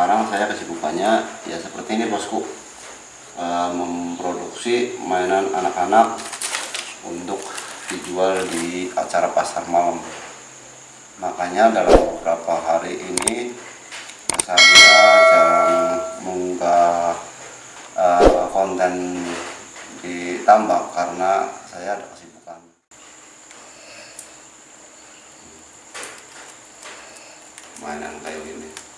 sekarang saya kesibukannya ya seperti ini bosku. E, memproduksi mainan anak-anak untuk dijual di acara pasar malam. Makanya dalam beberapa hari ini saya jarang mengunggah e, konten di tambak karena saya ada kesibukan. Mainan kayak gini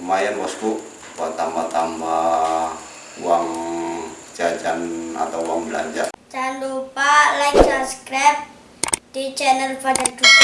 lumayan bosku buat tambah-tambah uang jajan atau uang belanja Jangan lupa like, subscribe di channel Fajar Dudel.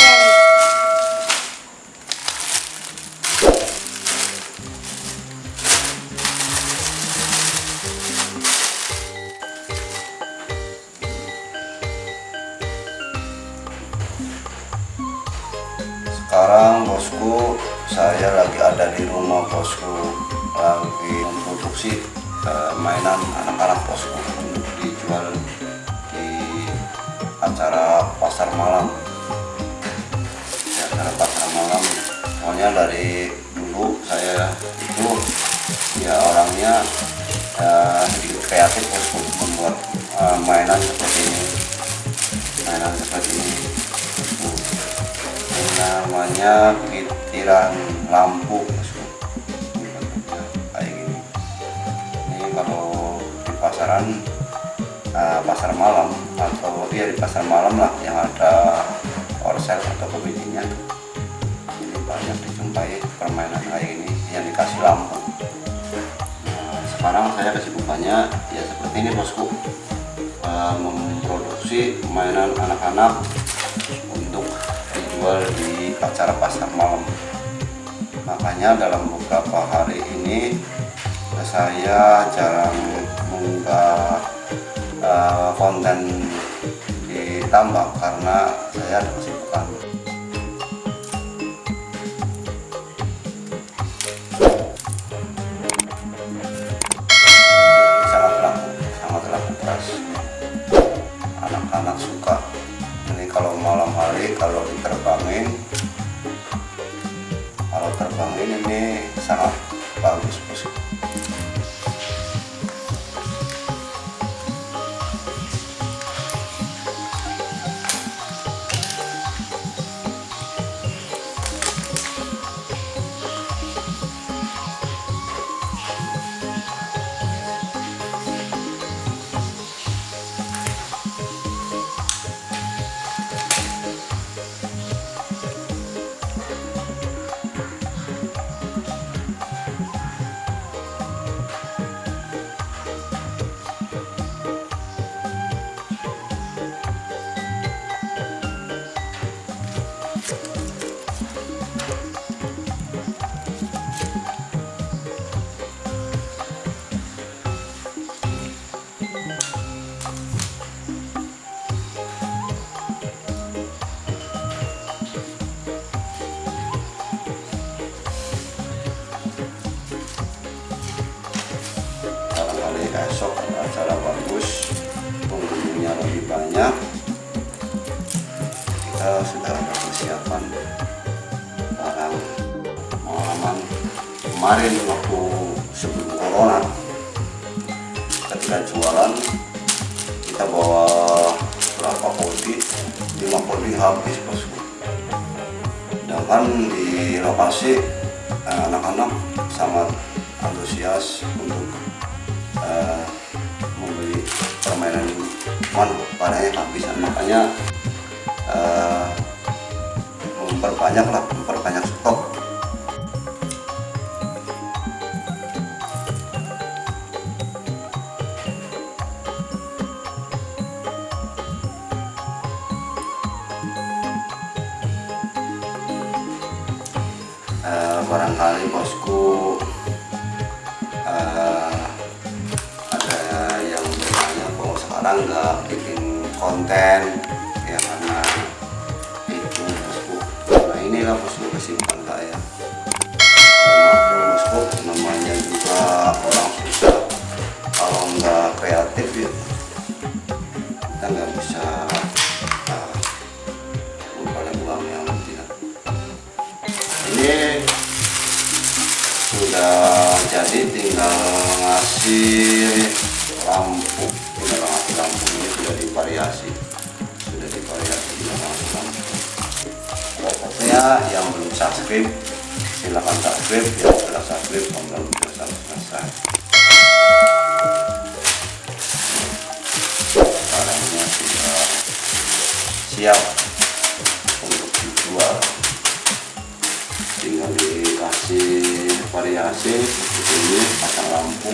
sekarang bosku saya lagi ada di rumah bosku lagi memproduksi uh, mainan anak-anak bosku. Untuk dijual di acara pasar malam. Di acara pasar malam. Soalnya dari dulu saya itu ya orangnya uh, kreatif bosku membuat uh, mainan seperti ini. Mainan seperti ini. Bosku ini pitiran lampu kayak gini. Ini kalau di pasaran uh, pasar malam atau ya di pasar malam lah yang ada orsel atau komedinya ini banyak dijumpai permainan kayak ini yang dikasih lampu. Nah, sekarang saya kesibukannya ya seperti ini bosku. Uh, memproduksi mainan anak-anak untuk dijual di acara pasar malam. Makanya dalam beberapa hari ini saya jarang mengunggah uh, konten di tambak karena saya ada kesibukan. Sangat laku sangat laku keras. Anak-anak suka. Ini kalau malam hari kalau diterbangin kalau terbangin ini sangat bagus bosku barangkali esok acara bagus pengunjungnya lebih banyak. Kita sudah ada persiapan barang pengalaman kemarin waktu sebelum corona. Ketika jualan kita bawa berapa kodi? Lima kodi habis bosku sedangkan di lokasi anak-anak sangat antusias untuk eh, membeli permainan cuman barangnya kehabisan makanya eh, memperbanyak lah memperbanyak stok. Eh, barangkali bosku nggak bikin konten ya karena itu bosku nah inilah bosku kesibukan saya Maklum, bosku namanya juga orang susah. Kalau nggak kreatif ya kita nggak bisa uang yang tidak ini sudah jadi tinggal ngasih lampu pokoknya yang belum subscribe silahkan subscribe yang sudah subscribe belum sudah selesai barangnya sudah siap untuk dijual. Tinggal dikasih variasi seperti ini pasang lampu.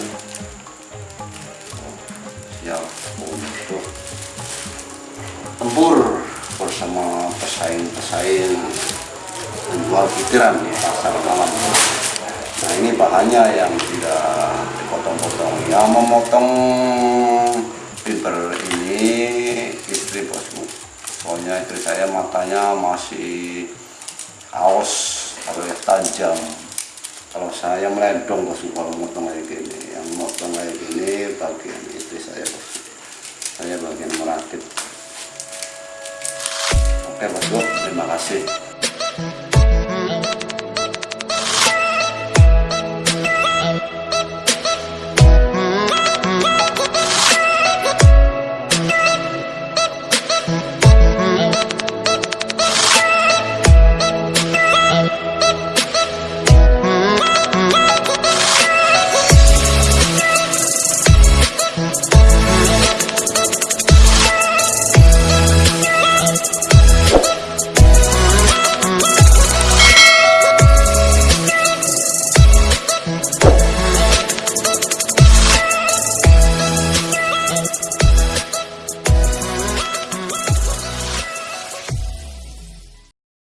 Siap untuk tempur bersama pesaing-pesaing penjual pikiran di pasar malam. Nah ini bahannya yang tidak dipotong-potong. Yang memotong fiber ini istri bosku soalnya istri saya matanya masih aus yang tajam. Kalau saya melendong bosku kalau motong kayak gini yang motong kayak gini bagian istri saya. Bosku saya bagian merakit oke bosku terima kasih